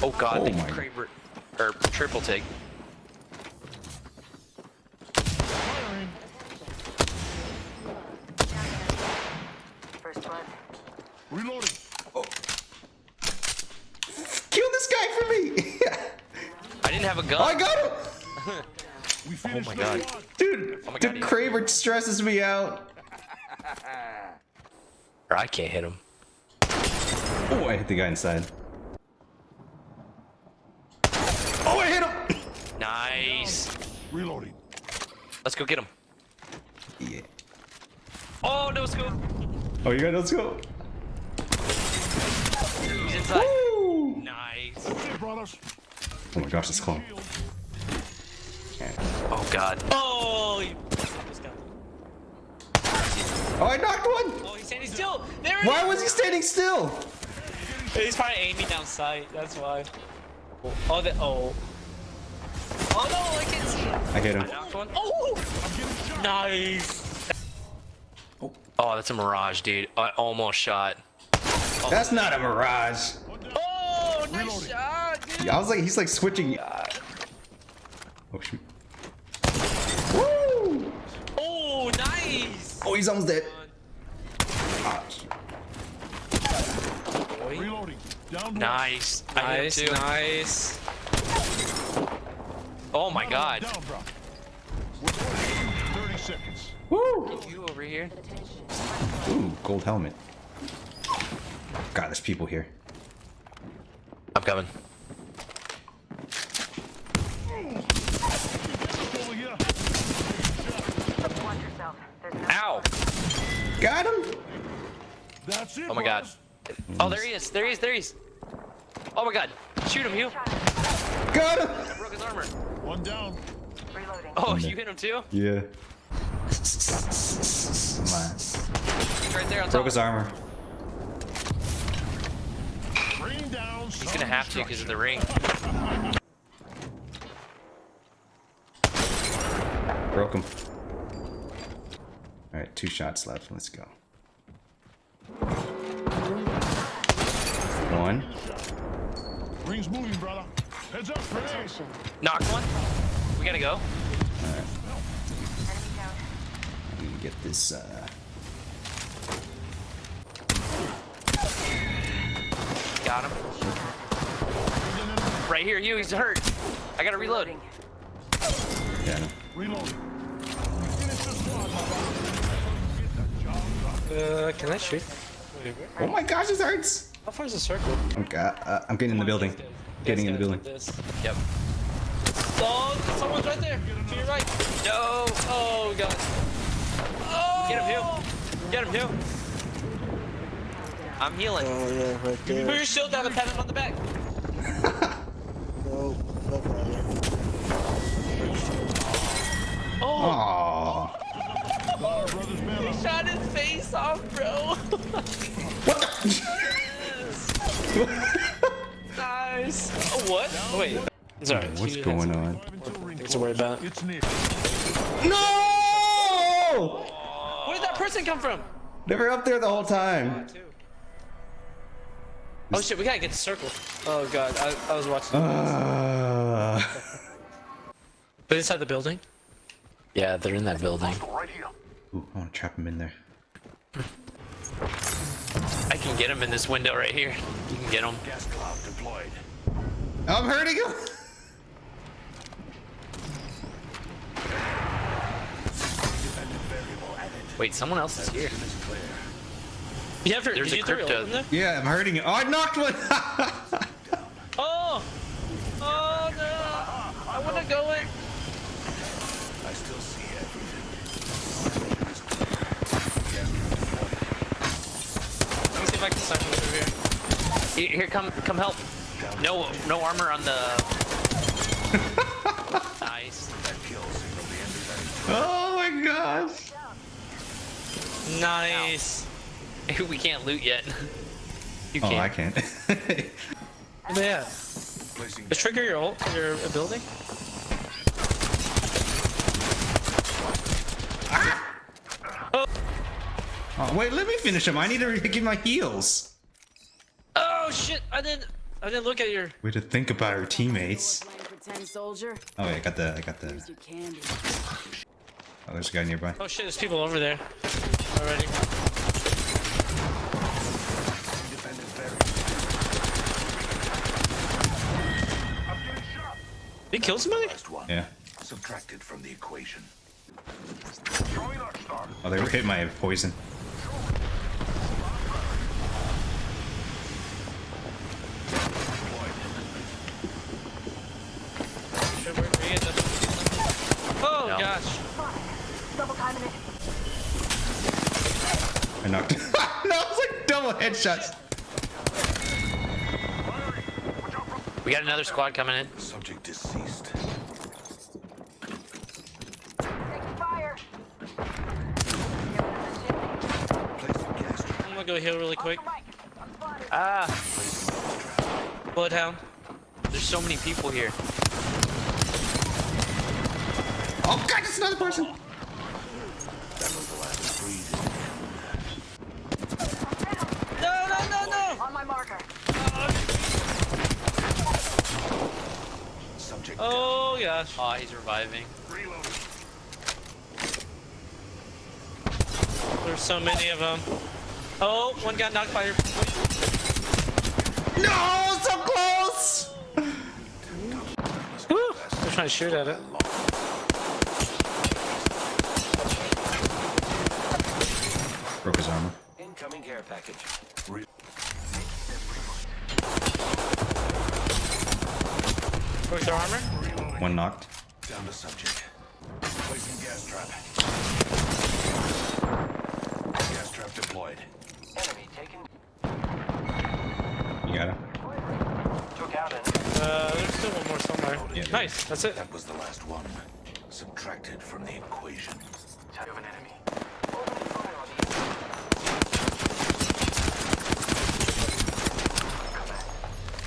Oh god, Oh they my- Kraber or triple take. Firing. First blood. Reloading. Oh. Kill this guy for me! I didn't have a gun. oh, I got him! We oh, finished my God. squad. Dude, Oh my the God, he- Kraber stresses me out. Or I can't hit him. Oh, I hit the guy inside. Oh, I hit him! Nice. Reloading. Let's go get him. Yeah. Oh no scope. Oh, you got let's go. He's inside. Woo! Nice. Okay, brothers. Oh my gosh, this clone. Shield. Oh god. Oh, you this guy. Oh, I knocked one! Oh, he's standing still. There Why is. was he standing still? He's probably aiming down sight. That's why. Oh, oh, the, oh. Oh no, I can't see it. I hit him. knocked one. Oh, nice. Oh, that's a mirage, dude. I almost shot. That's not a mirage. Oh, nice Reloading. shot, dude. Yeah, I was like, he's like switching. Oh shoot. Woo! Oh, nice. Oh, he's almost dead. Ah, Reloading. Down Nice. Nice, nice. Oh my god. Down, bro. 30 seconds. Woo! You over here? Ooh, gold helmet. God, there's people here. I'm coming. Over here. Watch yourself. There's no Ow! Got him? That's it. Oh my god. brothers. Oh, there he is. There he is. There he is. Oh my god. Shoot him, Hugh. Got him! Broke his armor. One down. reloading. Oh, you hit him too? Yeah. Come on. He's right there on top. Broke his armor. Bring down He's gonna have to because of the ring. Broke him. Alright, two shots left. Let's go. One. Ring's moving, brother. Heads up, grenades. Knocked one. We gotta go. Alright. Enemy down. Let me get this, uh... Got him. Right here, Hugh. He's hurt. I gotta reload. Reloading. Got him. Reloading. We finished the squad, my brother. Get the job done. Uh, can I shoot? Oh my gosh, this hurts! How far is the circle? I'm, uh, I'm getting in the building. Getting in the building. This. Yep. Oh, someone's right there. To your right. No. Oh god. Oh. Get him, Hugh. Get him, Hugh. I'm healing. Oh yeah, right Put your shield down and pat him on the back. No, not right. Oh, Aww. Got brother's man up. shot his face off, bro. What Wait. Sorry. What's he going on? Until ring Things to worry about. It's. No! Where did that person come from? They were up there the whole time. Oh shit, we gotta get the circle. Oh god, I, I was watching. Uh, But inside the building? Yeah, they're in that building. Ooh, I want to trap him in there. I can get him in this window right here. You can get him. Gas cloud deployed. I'm hurting him. Wait, someone else is here. You have to, There's did a you crypto. open there? Yeah, I'm hurting him. Oh, I knocked one. Oh! Oh no! I wanna go in. I still see everything. Let me see if I can snipe him over here. Here, here, come, come help. No, no armor on the. nice. That kill signal the end of oh my gosh. Nice. We can't loot yet. You Oh, can't. I can't. Yeah. that. Placing Is trigger your ult, your ability? Ah! oh, wait, let me finish him. I need to get my heals. Oh shit! I didn't. I didn't look at your. We had to think about our teammates. Playing pretend soldier. Oh, oh wait, I got the, I got the. Here's your candy. Oh, there's a guy nearby. Oh shit, there's people over there already. Independent variant. I'm getting shot. Did he kill somebody? Yeah. Subtracted from the equation. Throwing Arc Star. Oh, they hit my poison. Sure, we're- we get the- Oh No. gosh. Double timing it. I knocked. no, it was like double headshots. We got another squad coming in. Subject deceased. Taking fire. Placing gas trap. I'm gonna go heal really quick. Mike, I'm spotted. Ah, Bloodhound. there's so many people here. Oh god, it's another person. That was the last breathing. No, no, no, no! On my marker. Subject Oh gosh. Oh, he's reviving. down. Reloading. There's so many of them. Oh, one got knocked by your. No, so close. Woo! They're trying to shoot at it. Broke his armor. Incoming care package. Broke their armor? One knocked. Down to subject. Placing gas trap. Gas trap deployed. Enemy taken. You got him. Took out an Uh, there's still one more somewhere. Yeah. Nice, that's it. That was the last one. Subtracted from the equation. type of an enemy. Opening fire on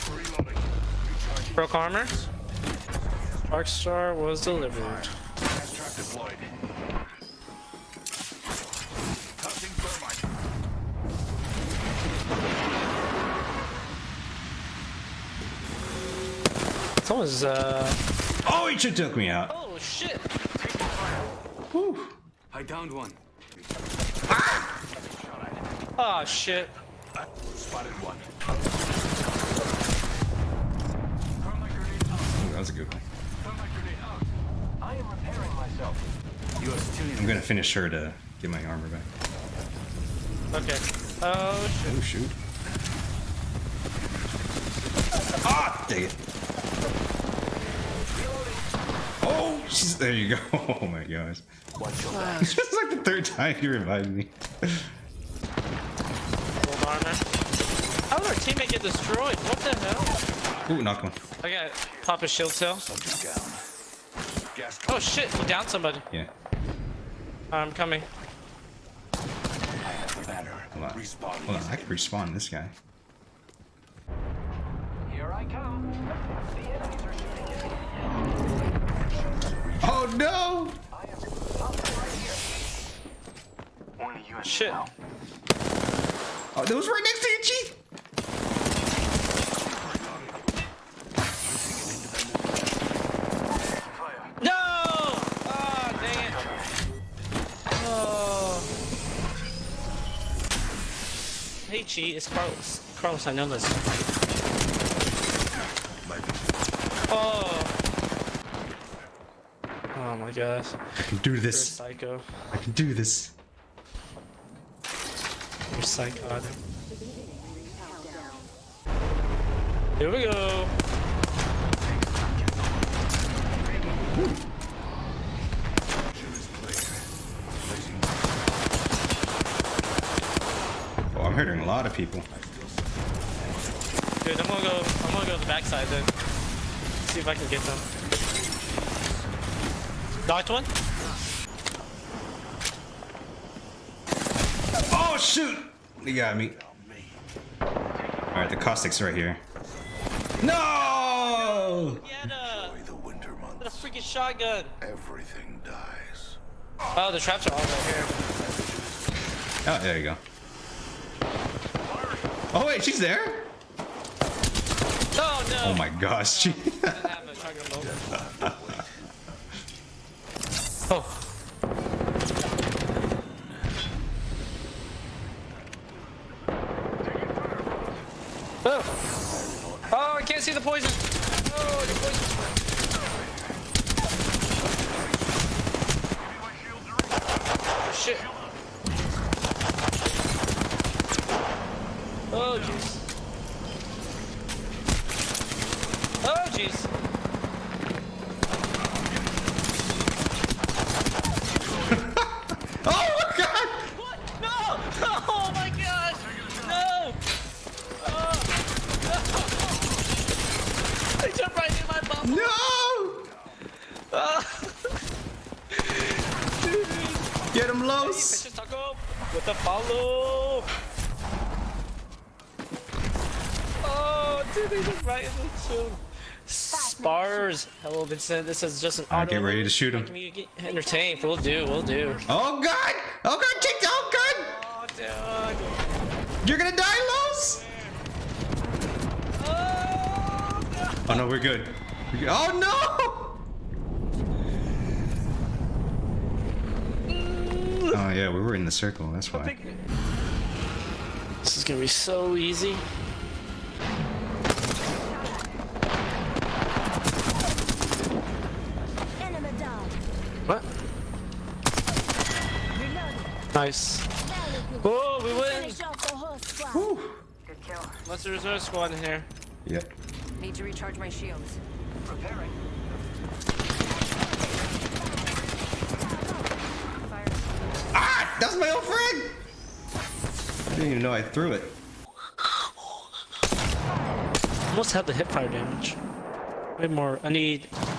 the Reloading. Recharging. Broke armor. Arc Star was delivered. Gas trap deployed. Someone's, uh. Oh, he should took me out. Oh shit! Whew. I downed one. Oh shit. Spotted one. Thermite grenade out. Ooh, that was a good one. Gonna finish her to get my armor back. Okay. Oh shit. Oh shoot. Ah, dang it. Oh, she's there. You go. Oh my gosh. Watch your back. This is like the third time you revived me. Gold armor. How did our teammate get destroyed? What the hell? Ooh, knock one. I got pop a shield cell. Subject down. Gas Oh shit, he downed somebody. Yeah. I'm coming. I have the. Hold on. Respawn. Hold on. I can respawn this guy. Here I come. The enemies are shooting at me. Oh no! I am up right here. Only you and me Shit. Oh, that was right next to you, Chief. Chi, it's Carlos. Carlos, I know this. Oh. Oh my gosh. I can do You're this. psycho. I can do this. You're psychotic. Here we go. Hurting a lot of people. Dude, I'm gonna go. I'm gonna go to the backside then. See if I can get them. Knocked one. Oh shoot! He got me. All right, the caustic's right here. No! He had a, the winter had a freaking shotgun. Everything dies. Oh, the traps are all right here. Oh, there you go. Oh wait, she's there. Oh no! Oh my gosh. A. Oh. Oh. Oh, I can't see the poison. Oh, the poison. Oh, shit. I jumped right in my bubble. No! Get him, taco with the follow. Oh, dude, they just right in the chill. Spars. Hello, Vincent. This is just an auto. get ready to shoot him. Can we get entertained? We'll do. We'll do. Oh god! Oh god, Chick! Oh god! Oh. You're gonna die, Oh, no. We're good. We're good. Oh no! Oh yeah, we were in the circle, that's why. This is gonna be so easy. What? Nice. Oh, we win. Finish off the. Good kill. What's the reserve squad in here? Yep. Need to recharge my shields. Preparing. Fire. Ah! That's my old friend! I didn't even know I threw it. Almost have the hip fire damage. Way more. I need. Not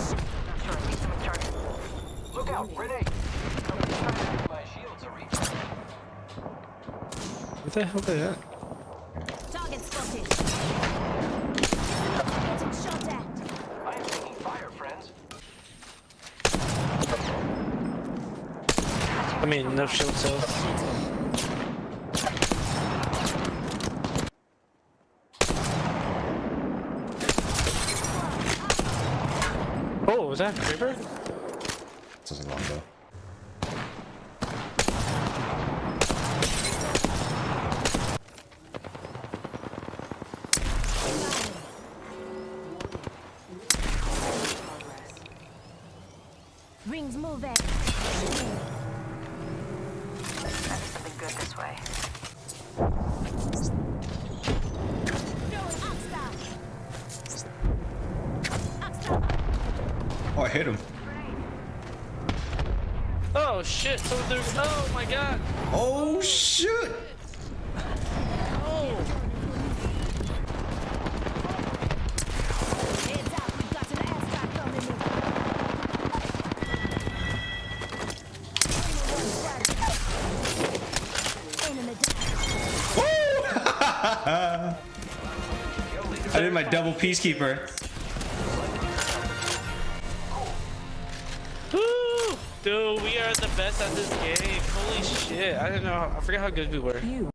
sure. I need some charges. Look out, grenade. My shields are reached. What the hell did that? Target spotted. Getting shot at. I am taking fire, friends. I mean, no shield cells. Oh, was that Creeper? This is a longbow. Rings moving. That is something good this way. Throwing axe down. Axe down. Oh, I hit him. Oh shit! Someone threw. Oh my god! Oh shoot! I did my double peacekeeper. Dude, we are the best at this game. Holy shit! I don't know. I forget how good we were.